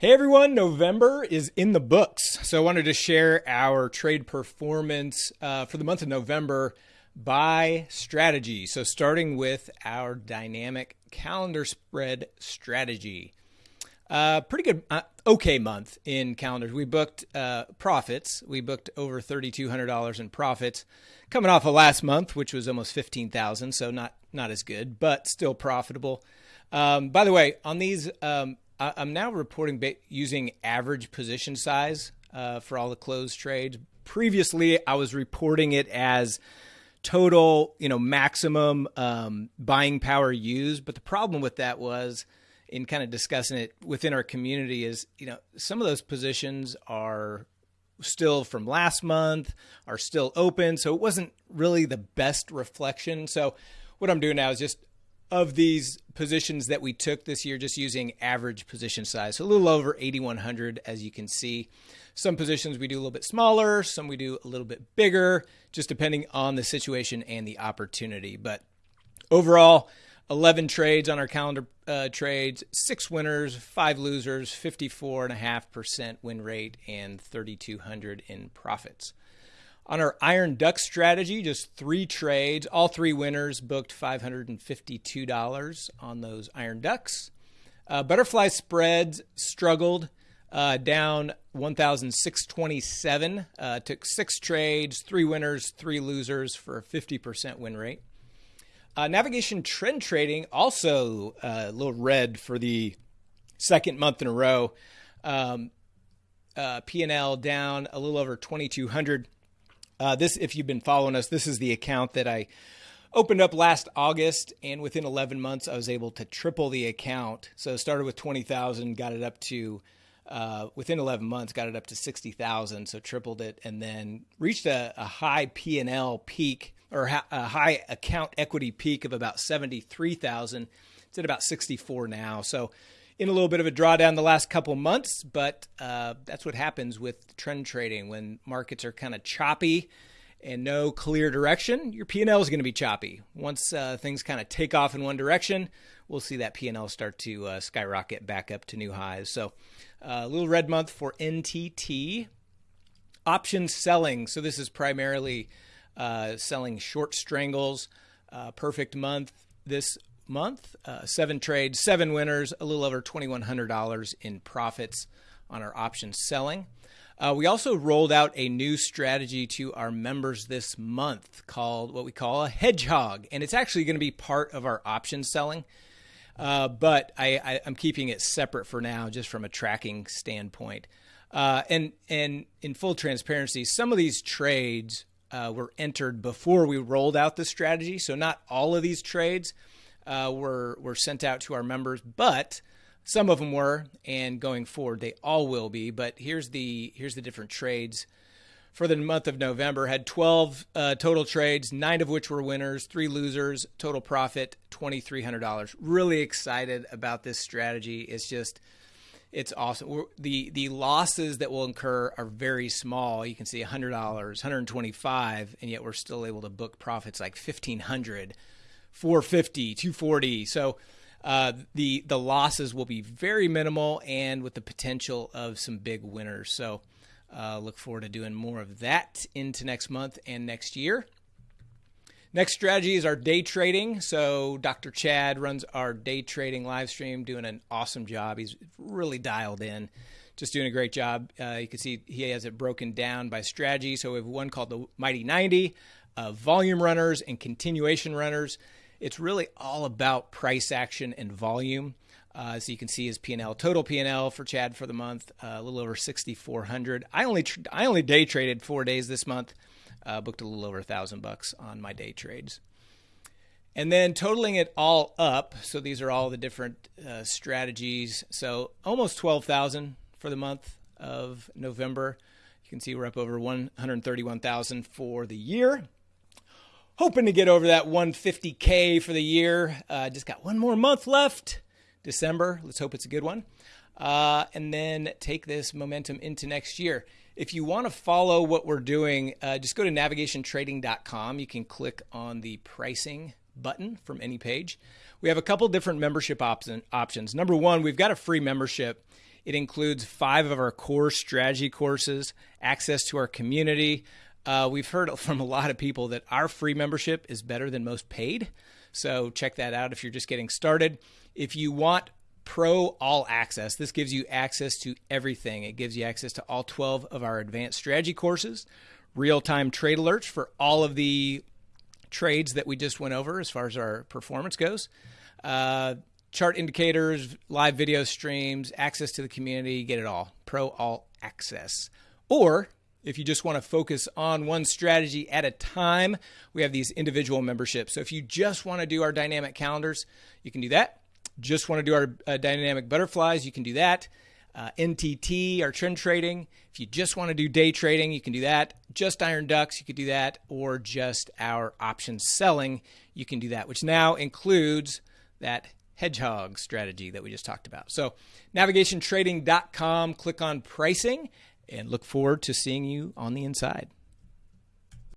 Hey everyone, November is in the books. So I wanted to share our trade performance uh, for the month of November by strategy. So starting with our dynamic calendar spread strategy. Uh, pretty good, uh, okay month in calendars. We booked uh, profits. We booked over $3,200 in profits coming off of last month, which was almost 15,000. So not, not as good, but still profitable. Um, by the way, on these, um, I'm now reporting using average position size uh, for all the closed trades. Previously, I was reporting it as total, you know, maximum um, buying power used. But the problem with that was, in kind of discussing it within our community, is you know some of those positions are still from last month, are still open, so it wasn't really the best reflection. So what I'm doing now is just of these positions that we took this year, just using average position size. So a little over 8,100, as you can see. Some positions we do a little bit smaller, some we do a little bit bigger, just depending on the situation and the opportunity. But overall, 11 trades on our calendar uh, trades, six winners, five losers, 54.5% win rate, and 3,200 in profits. On our Iron Duck strategy, just three trades. All three winners booked $552 on those Iron Ducks. Uh, butterfly spreads struggled uh, down 1,627. Uh, took six trades, three winners, three losers for a 50% win rate. Uh, navigation trend trading also uh, a little red for the second month in a row. Um, uh, P&L down a little over 2,200. Uh, this, if you've been following us, this is the account that I opened up last August, and within 11 months, I was able to triple the account. So started with 20,000, got it up to uh, within 11 months, got it up to 60,000, so tripled it, and then reached a, a high P and L peak or a high account equity peak of about 73,000. It's at about 64 now. So in a little bit of a drawdown the last couple months, but uh, that's what happens with trend trading when markets are kind of choppy and no clear direction. Your P&L is going to be choppy. Once uh, things kind of take off in one direction, we'll see that P&L start to uh, skyrocket back up to new highs. So uh, a little red month for NTT. Option selling. So this is primarily uh, selling short strangles. Uh, perfect month this month. Uh, seven trades, seven winners, a little over $2,100 in profits on our option selling. Uh, we also rolled out a new strategy to our members this month called what we call a hedgehog, and it's actually going to be part of our option selling. Uh, but I, am keeping it separate for now, just from a tracking standpoint. Uh, and and in full transparency, some of these trades uh, were entered before we rolled out the strategy, so not all of these trades uh, were were sent out to our members, but some of them were, and going forward they all will be. But here's the here's the different trades for the month of November. Had 12 uh, total trades, nine of which were winners, three losers. Total profit twenty three hundred dollars. Really excited about this strategy. It's just it's awesome. the The losses that will incur are very small. You can see hundred dollars, hundred twenty five, and yet we're still able to book profits like fifteen hundred. 450, 240. So uh, the the losses will be very minimal and with the potential of some big winners. So uh, look forward to doing more of that into next month and next year. Next strategy is our day trading. So Dr. Chad runs our day trading live stream, doing an awesome job. He's really dialed in, just doing a great job. Uh, you can see he has it broken down by strategy. So we have one called the Mighty 90, uh, volume runners and continuation runners. It's really all about price action and volume. Uh, so you can see his P&L, total P&L for Chad for the month, uh, a little over 6,400. I only I only day traded four days this month, uh, booked a little over a thousand bucks on my day trades, and then totaling it all up. So these are all the different uh, strategies. So almost 12,000 for the month of November. You can see we're up over 131,000 for the year hoping to get over that 150K for the year. Uh, just got one more month left, December. Let's hope it's a good one. Uh, and then take this momentum into next year. If you want to follow what we're doing, uh, just go to navigationtrading.com. You can click on the pricing button from any page. We have a couple different membership option, options. Number one, we've got a free membership. It includes five of our core strategy courses, access to our community. Uh, we've heard from a lot of people that our free membership is better than most paid. So check that out if you're just getting started. If you want Pro All Access, this gives you access to everything. It gives you access to all 12 of our advanced strategy courses, real time trade alerts for all of the trades that we just went over as far as our performance goes. Uh, chart indicators, live video streams, access to the community, get it all. Pro All Access. Or if you just want to focus on one strategy at a time, we have these individual memberships. So if you just want to do our dynamic calendars, you can do that. Just want to do our uh, dynamic butterflies, you can do that. Uh, NTT, our trend trading. If you just want to do day trading, you can do that. Just iron ducks, you could do that. Or just our option selling, you can do that, which now includes that hedgehog strategy that we just talked about. So, navigationtrading.com, click on pricing, and look forward to seeing you on the inside.